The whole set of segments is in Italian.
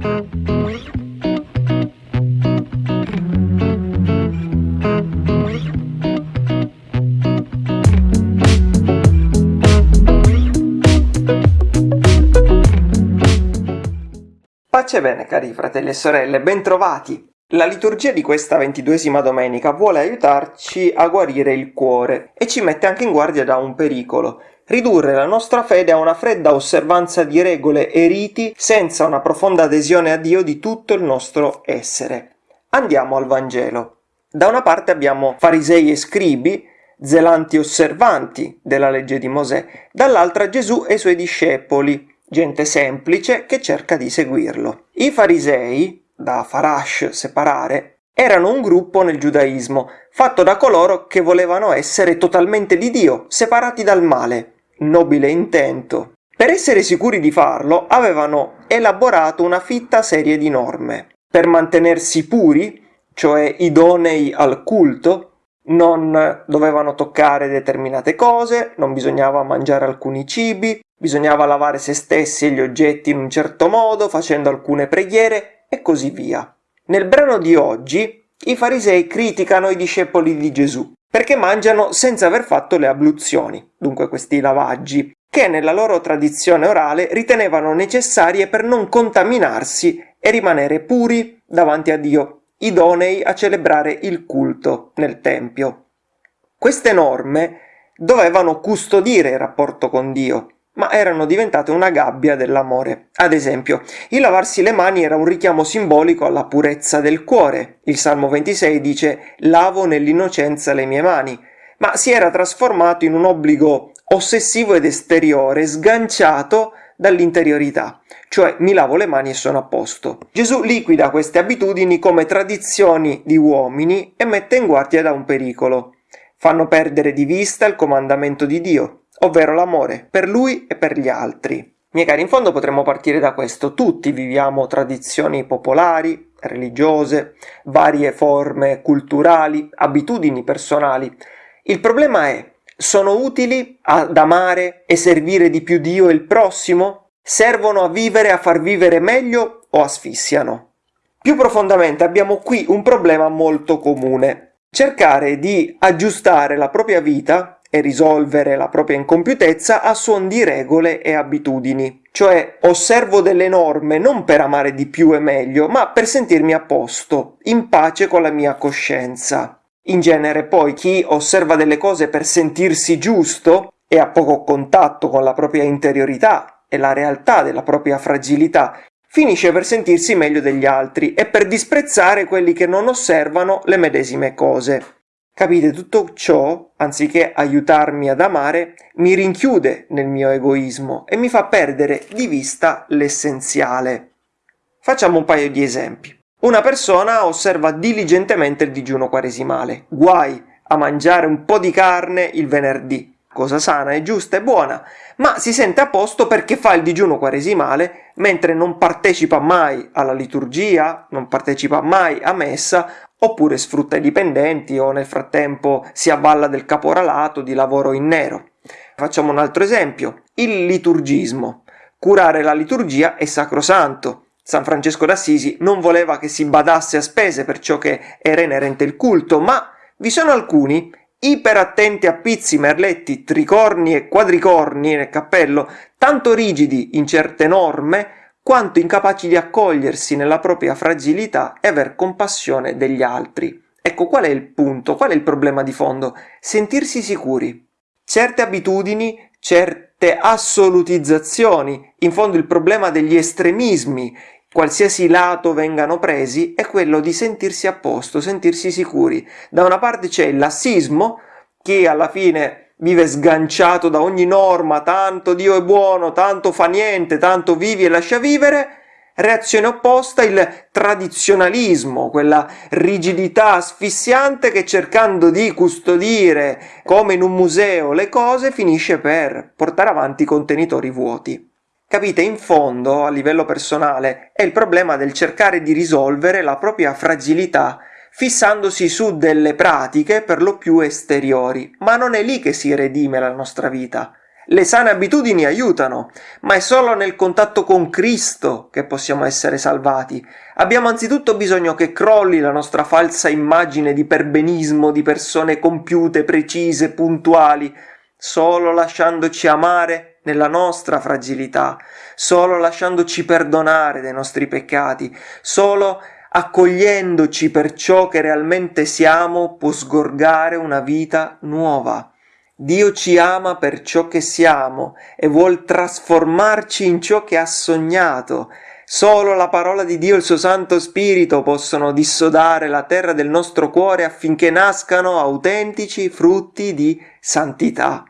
Pace bene cari fratelli e sorelle, bentrovati! La liturgia di questa ventiduesima domenica vuole aiutarci a guarire il cuore e ci mette anche in guardia da un pericolo, ridurre la nostra fede a una fredda osservanza di regole e riti senza una profonda adesione a Dio di tutto il nostro essere. Andiamo al Vangelo. Da una parte abbiamo farisei e scribi, zelanti osservanti della legge di Mosè, dall'altra Gesù e i suoi discepoli, gente semplice che cerca di seguirlo. I farisei, da Farash separare, erano un gruppo nel giudaismo, fatto da coloro che volevano essere totalmente di Dio, separati dal male. Nobile intento. Per essere sicuri di farlo, avevano elaborato una fitta serie di norme. Per mantenersi puri, cioè idonei al culto, non dovevano toccare determinate cose, non bisognava mangiare alcuni cibi, bisognava lavare se stessi e gli oggetti in un certo modo, facendo alcune preghiere e così via. Nel brano di oggi i farisei criticano i discepoli di Gesù perché mangiano senza aver fatto le abluzioni, dunque questi lavaggi, che nella loro tradizione orale ritenevano necessarie per non contaminarsi e rimanere puri davanti a Dio idonei a celebrare il culto nel Tempio. Queste norme dovevano custodire il rapporto con Dio, ma erano diventate una gabbia dell'amore. Ad esempio, il lavarsi le mani era un richiamo simbolico alla purezza del cuore. Il Salmo 26 dice lavo nell'innocenza le mie mani, ma si era trasformato in un obbligo ossessivo ed esteriore, sganciato dall'interiorità, cioè mi lavo le mani e sono a posto. Gesù liquida queste abitudini come tradizioni di uomini e mette in guardia da un pericolo. Fanno perdere di vista il comandamento di Dio, ovvero l'amore per lui e per gli altri. Miei cari, in fondo potremmo partire da questo. Tutti viviamo tradizioni popolari, religiose, varie forme culturali, abitudini personali. Il problema è sono utili ad amare e servire di più Dio e il prossimo? Servono a vivere, a far vivere meglio o asfissiano? Più profondamente abbiamo qui un problema molto comune. Cercare di aggiustare la propria vita e risolvere la propria incompiutezza a suon di regole e abitudini. Cioè osservo delle norme non per amare di più e meglio, ma per sentirmi a posto, in pace con la mia coscienza. In genere poi chi osserva delle cose per sentirsi giusto e ha poco contatto con la propria interiorità e la realtà della propria fragilità, finisce per sentirsi meglio degli altri e per disprezzare quelli che non osservano le medesime cose. Capite, tutto ciò, anziché aiutarmi ad amare, mi rinchiude nel mio egoismo e mi fa perdere di vista l'essenziale. Facciamo un paio di esempi. Una persona osserva diligentemente il digiuno quaresimale. Guai a mangiare un po' di carne il venerdì. Cosa sana e giusta e buona, ma si sente a posto perché fa il digiuno quaresimale mentre non partecipa mai alla liturgia, non partecipa mai a messa, oppure sfrutta i dipendenti o nel frattempo si avvalla del caporalato di lavoro in nero. Facciamo un altro esempio, il liturgismo. Curare la liturgia è sacrosanto, San Francesco d'Assisi non voleva che si badasse a spese per ciò che era inerente il culto, ma vi sono alcuni iperattenti a pizzi, merletti, tricorni e quadricorni nel cappello, tanto rigidi in certe norme quanto incapaci di accogliersi nella propria fragilità e aver compassione degli altri. Ecco qual è il punto, qual è il problema di fondo? Sentirsi sicuri. Certe abitudini, certe assolutizzazioni, in fondo il problema degli estremismi, qualsiasi lato vengano presi, è quello di sentirsi a posto, sentirsi sicuri. Da una parte c'è il lassismo, che alla fine vive sganciato da ogni norma, tanto Dio è buono, tanto fa niente, tanto vivi e lascia vivere, reazione opposta il tradizionalismo, quella rigidità asfissiante che cercando di custodire come in un museo le cose finisce per portare avanti contenitori vuoti. Capite, in fondo, a livello personale, è il problema del cercare di risolvere la propria fragilità fissandosi su delle pratiche per lo più esteriori, ma non è lì che si redime la nostra vita. Le sane abitudini aiutano, ma è solo nel contatto con Cristo che possiamo essere salvati. Abbiamo anzitutto bisogno che crolli la nostra falsa immagine di perbenismo, di persone compiute, precise, puntuali, solo lasciandoci amare nella nostra fragilità, solo lasciandoci perdonare dei nostri peccati, solo accogliendoci per ciò che realmente siamo può sgorgare una vita nuova. Dio ci ama per ciò che siamo e vuol trasformarci in ciò che ha sognato. Solo la parola di Dio e il suo Santo Spirito possono dissodare la terra del nostro cuore affinché nascano autentici frutti di santità.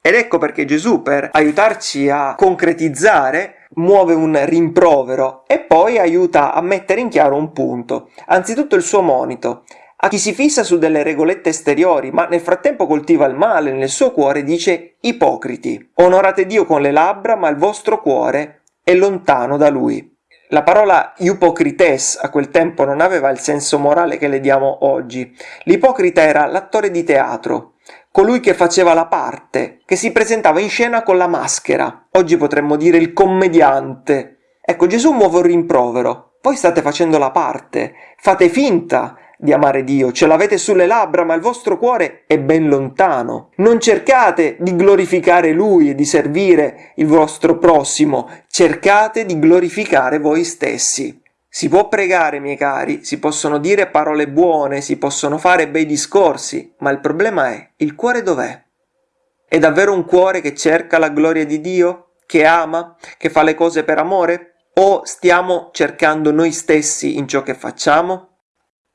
Ed ecco perché Gesù, per aiutarci a concretizzare, muove un rimprovero e poi aiuta a mettere in chiaro un punto. Anzitutto il suo monito. A chi si fissa su delle regolette esteriori, ma nel frattempo coltiva il male nel suo cuore, dice ipocriti. Onorate Dio con le labbra, ma il vostro cuore è lontano da Lui. La parola ipocrites a quel tempo non aveva il senso morale che le diamo oggi. L'ipocrita era l'attore di teatro, colui che faceva la parte, che si presentava in scena con la maschera. Oggi potremmo dire il commediante. Ecco, Gesù muove un rimprovero. Voi state facendo la parte, fate finta di amare Dio, ce l'avete sulle labbra, ma il vostro cuore è ben lontano. Non cercate di glorificare Lui e di servire il vostro prossimo, cercate di glorificare voi stessi. Si può pregare, miei cari, si possono dire parole buone, si possono fare bei discorsi, ma il problema è il cuore dov'è? È davvero un cuore che cerca la gloria di Dio? Che ama? Che fa le cose per amore? O stiamo cercando noi stessi in ciò che facciamo?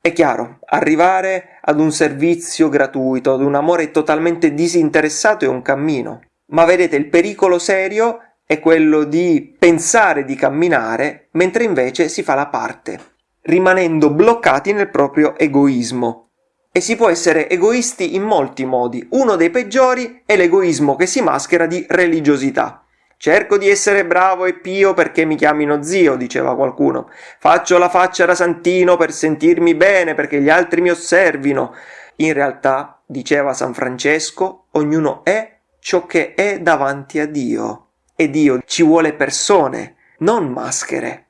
È chiaro, arrivare ad un servizio gratuito, ad un amore totalmente disinteressato è un cammino. Ma vedete, il pericolo serio è quello di pensare di camminare mentre invece si fa la parte, rimanendo bloccati nel proprio egoismo. E si può essere egoisti in molti modi. Uno dei peggiori è l'egoismo che si maschera di religiosità. Cerco di essere bravo e pio perché mi chiamino zio, diceva qualcuno. Faccio la faccia da santino per sentirmi bene, perché gli altri mi osservino. In realtà, diceva San Francesco, ognuno è ciò che è davanti a Dio. E Dio ci vuole persone, non maschere.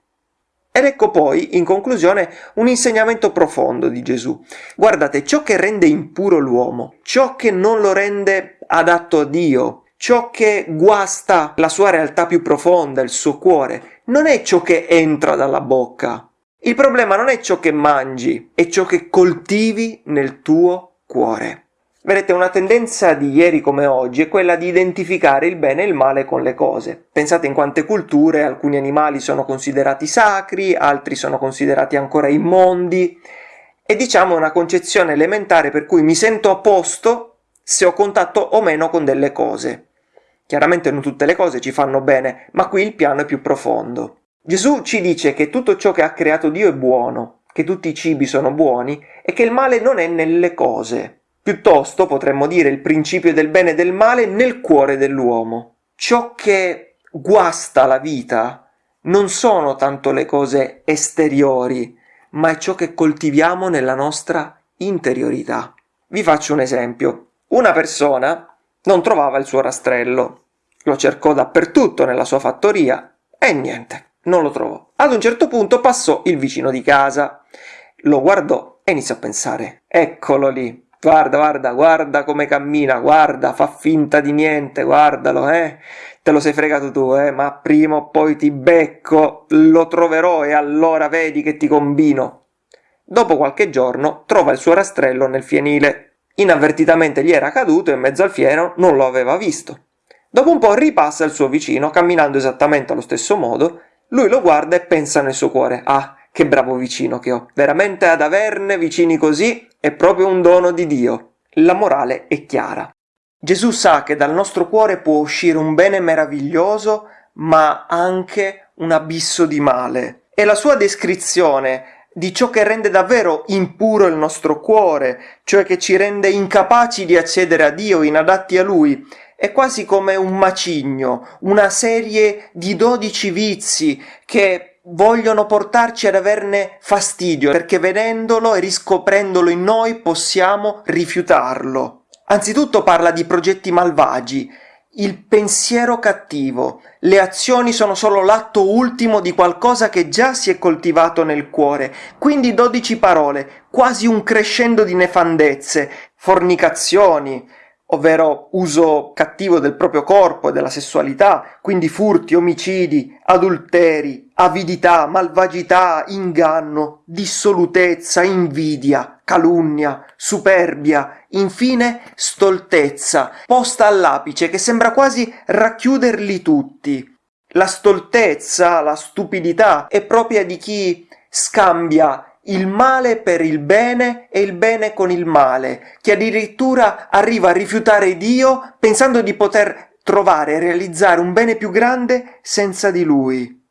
Ed ecco poi, in conclusione, un insegnamento profondo di Gesù. Guardate, ciò che rende impuro l'uomo, ciò che non lo rende adatto a Dio, ciò che guasta la sua realtà più profonda, il suo cuore, non è ciò che entra dalla bocca. Il problema non è ciò che mangi, è ciò che coltivi nel tuo cuore. Vedete, una tendenza di ieri come oggi è quella di identificare il bene e il male con le cose. Pensate in quante culture alcuni animali sono considerati sacri, altri sono considerati ancora immondi, e diciamo una concezione elementare per cui mi sento a posto se ho contatto o meno con delle cose. Chiaramente non tutte le cose ci fanno bene, ma qui il piano è più profondo. Gesù ci dice che tutto ciò che ha creato Dio è buono, che tutti i cibi sono buoni e che il male non è nelle cose. Piuttosto potremmo dire il principio del bene e del male nel cuore dell'uomo. Ciò che guasta la vita non sono tanto le cose esteriori, ma è ciò che coltiviamo nella nostra interiorità. Vi faccio un esempio. Una persona non trovava il suo rastrello. Lo cercò dappertutto nella sua fattoria e niente, non lo trovò. Ad un certo punto passò il vicino di casa, lo guardò e iniziò a pensare: Eccolo lì, Guarda, guarda, guarda come cammina, guarda, fa finta di niente, guardalo, eh. Te lo sei fregato tu, eh, ma prima o poi ti becco, lo troverò e allora vedi che ti combino. Dopo qualche giorno trova il suo rastrello nel fienile. Inavvertitamente gli era caduto e in mezzo al fieno non lo aveva visto. Dopo un po' ripassa il suo vicino, camminando esattamente allo stesso modo, lui lo guarda e pensa nel suo cuore, ah, che bravo vicino che ho, veramente ad averne vicini così è proprio un dono di Dio. La morale è chiara. Gesù sa che dal nostro cuore può uscire un bene meraviglioso, ma anche un abisso di male. E la sua descrizione di ciò che rende davvero impuro il nostro cuore, cioè che ci rende incapaci di accedere a Dio, inadatti a Lui, è quasi come un macigno, una serie di dodici vizi che vogliono portarci ad averne fastidio, perché vedendolo e riscoprendolo in noi possiamo rifiutarlo. Anzitutto parla di progetti malvagi, il pensiero cattivo. Le azioni sono solo l'atto ultimo di qualcosa che già si è coltivato nel cuore. Quindi dodici parole, quasi un crescendo di nefandezze, fornicazioni, ovvero uso cattivo del proprio corpo e della sessualità, quindi furti, omicidi, adulteri, avidità, malvagità, inganno, dissolutezza, invidia, calunnia, superbia, infine stoltezza, posta all'apice che sembra quasi racchiuderli tutti. La stoltezza, la stupidità è propria di chi scambia il male per il bene e il bene con il male, che addirittura arriva a rifiutare Dio pensando di poter trovare e realizzare un bene più grande senza di Lui.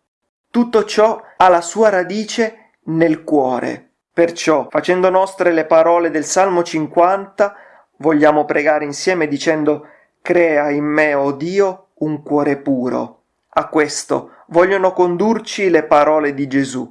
Tutto ciò ha la sua radice nel cuore. Perciò, facendo nostre le parole del Salmo 50, vogliamo pregare insieme dicendo Crea in me, o oh Dio, un cuore puro. A questo vogliono condurci le parole di Gesù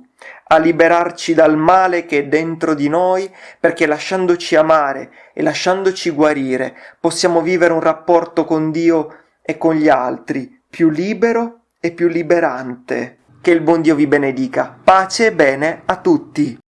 a liberarci dal male che è dentro di noi, perché lasciandoci amare e lasciandoci guarire possiamo vivere un rapporto con Dio e con gli altri più libero e più liberante. Che il buon Dio vi benedica. Pace e bene a tutti.